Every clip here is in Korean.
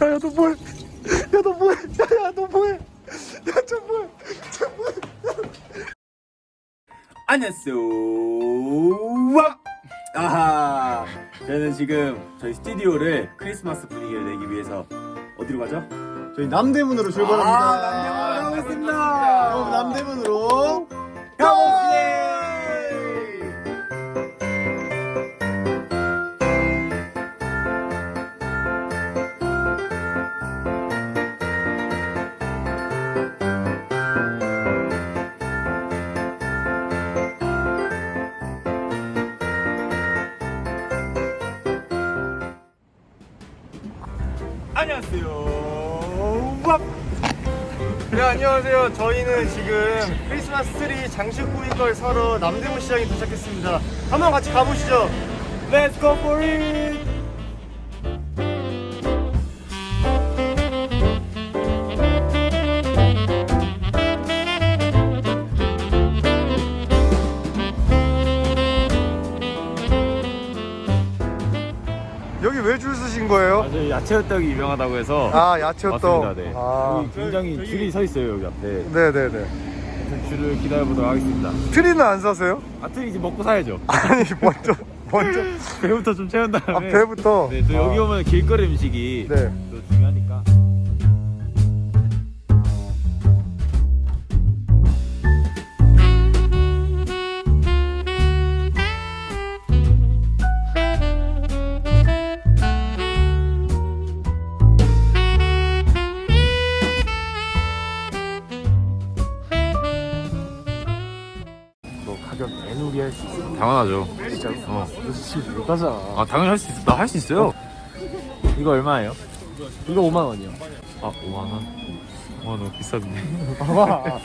야 야 너 뭐해 야 너 뭐해 야 야 너 뭐해 야 저 뭐해 저 뭐해 안녕하세요. 와! 아하. 저는 지금 저희 스튜디오를 크리스마스 분위기를 내기 위해서 어디로 가죠? 저희 남대문으로 출발합니다 아, 남대문으로 가겠습니다. 그럼 남대문으로 가봅시다. 네 안녕하세요. 저희는 지금 크리스마스 트리 장식 꾸밀 걸 사러 남대문 시장에 도착했습니다. 한번 같이 가보시죠. Let's go for it. 야채 호떡이 유명하다고 해서 아 야채 호떡 왔습니다. 네. 아 굉장히 줄이 서 있어요 여기 앞에. 네네네 줄을 기다려 보도록 하겠습니다. 트리는 안 사세요? 아 트리 이제 먹고 사야죠. 아니 먼저 먼저 배부터 좀 채운 다음에. 아 배부터 네, 또 여기 아, 오면 길거리 음식이 네. 또 중요하니까. 너 가격 에누리 할 수 있어 당연하죠. 진짜 어. 너 지금 못 가잖아 아 당연히 할 수 있어. 나 할 수 있어요. 이거 얼마예요? 이거 5만 원이요 아 5만 원. 와 너무 비싼데. 봐봐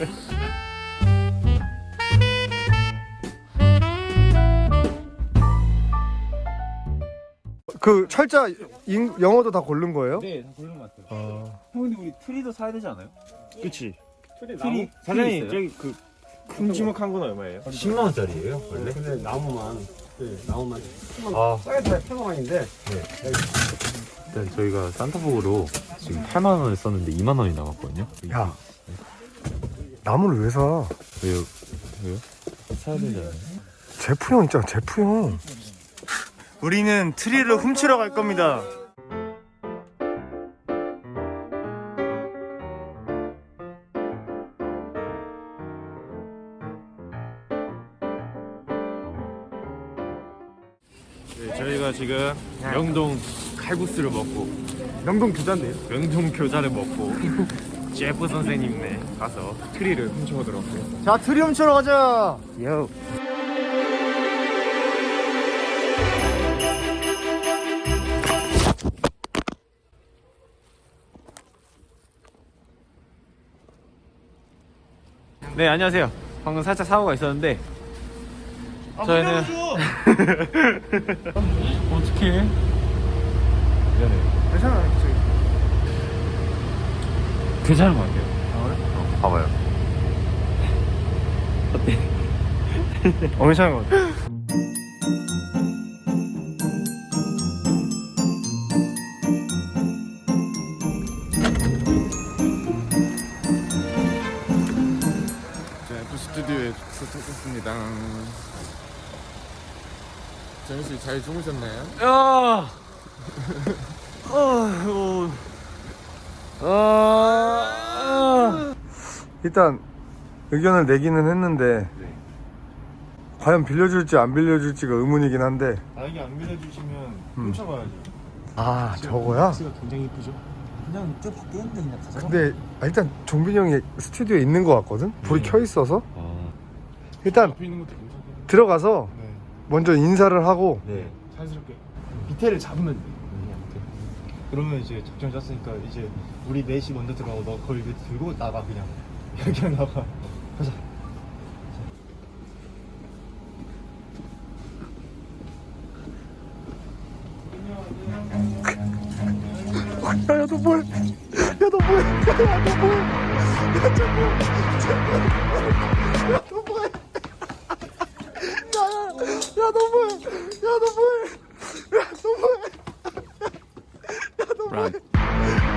그 철자 인- 영어도 다 고른 거예요? 네, 다 고른 것 같아요. 아, 형 근데 우리 트리도 사야 되지 않아요? 그치 트리 사장님 있어요? 저기 그 큼지막한 건 얼마예요? 10만 원짜리예요 원래? 근데 나무만 네, 나무만 아 싸게 다 8만 원인데 일단 저희가 산타복으로 지금 8만 원을 썼는데 2만 원이 남았거든요. 야 나무를 왜 사? 왜요? 왜요? 사야 되잖아요. 제프 형 있잖아 제프 형 우리는 트리를 훔치러 갈 겁니다 네, 저희가 지금 명동 칼국수를 먹고 명동 부자인데요? 명동 교자를 먹고 제프 선생님네 가서 트리를 훔쳐오도록 하겠습니다. 자 트리 훔치러 가자 요. 네 안녕하세요. 방금 살짝 사고가 있었는데 저희는 어떻게? 미안해. 괜찮아 저기 괜찮은 것 같아요. 어, 봐봐요. 어 괜찮은 거 같아 자, F 스튜디오에 도착했습니다. 정현 씨잘 주무셨나요? 야! 어, 아, 일단 의견을 내기는 했는데 과연 빌려줄지 안 빌려줄지가 의문이긴 한데 만약에 안 빌려주시면 음. 훔쳐가야죠 아 저거야? 가 굉장히 이쁘죠? 그냥 저 밖에 있는데 그냥 가자. 근데 아, 일단 종빈이 형이 스튜디오에 있는 것 같거든? 불이 켜 있어서 아, 일단 앞에 있는 것도 괜찮아요. 들어가서 네 먼저 인사를 하고 네. 자연스럽게 밑에를 잡으면 돼. 그러면 이제 작전 짰으니까 이제 우리 넷이 먼저 들어가고 너 거기 밑에 들고 나가 그냥. 이렇게 나가. 가자. 야야 너 뭐해? 야너 뭐해? 야너 뭐해 야저 뭐해? 야너 뭐해? 야야너 뭐해? 야너 뭐해?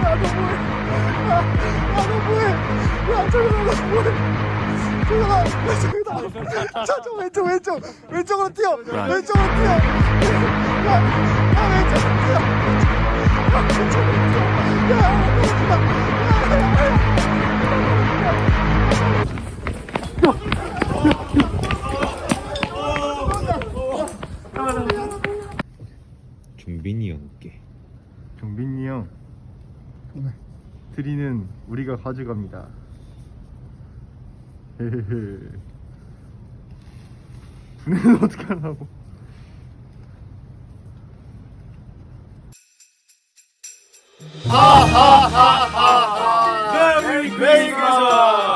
야너 뭐해? 야너 뭐해? 야너 뭐해? 저저 왼쪽 왼쪽. 왼쪽으로 뛰어. 왼쪽으로 뛰어. 야, 야 왼쪽으로 뛰어. 야, 왼쪽으로 뛰어. 야 왼쪽으로 뛰어 종빈이 드리는 우리가 가져갑니다. 헤헤헤. 분해는 어떻게 하려고? 메리 크리스마스!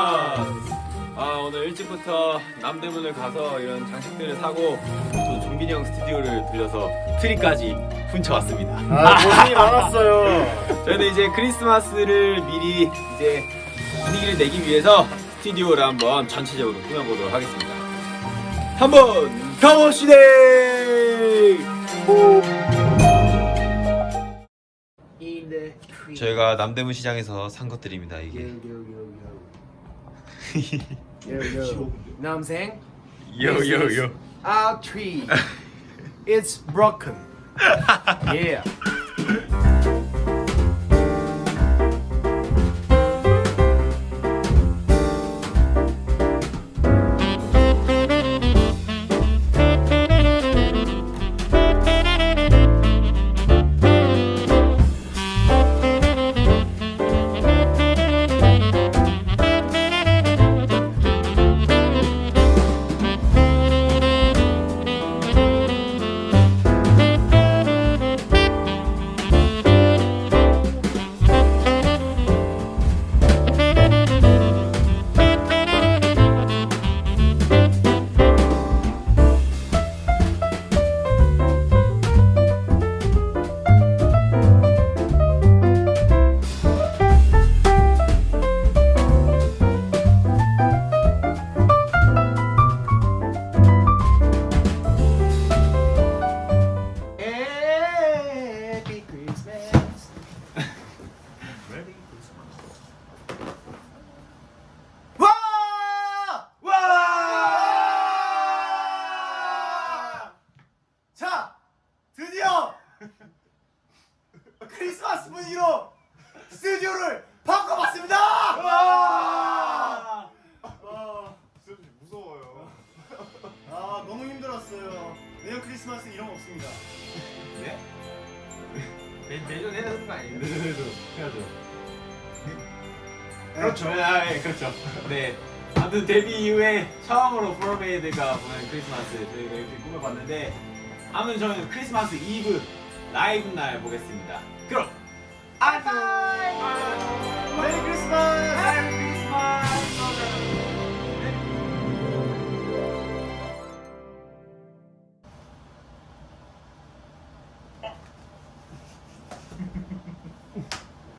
아 오늘 일찍부터 남대문을 가서 이런 장식들을 사고 또 종빈이 형 스튜디오를 들려서 트리까지 훔쳐왔습니다. 아 고생이 많았어요 저희는 이제 크리스마스를 미리 이제 분위기를 내기 위해서 스튜디오를 한번 전체적으로 꾸며보도록 하겠습니다. 한번 가보시대! 저희가 남대문 시장에서 산 것들입니다. 이게 You yo. Know what I'm saying? Yo, this yo, yo. Our tree. it's broken. yeah. 크리스마스 분위기로 스튜디오를 바꿔봤습니다! 와! 무서워요. 아, 너무 힘들었어요. 내년 크리스마스는 이런 거 없습니다. 내년 해야 되는 거 아니에요? 내년에도 해야죠. 그렇죠. 아, 예, 그렇죠. 네. 아무튼 데뷔 이후에 처음으로 포로메이드가 보낸 크리스마스 저희가 이렇게 꾸며봤는데 아무튼 저희는 크리스마스 이브 라이브 날 보겠습니다. go. High five!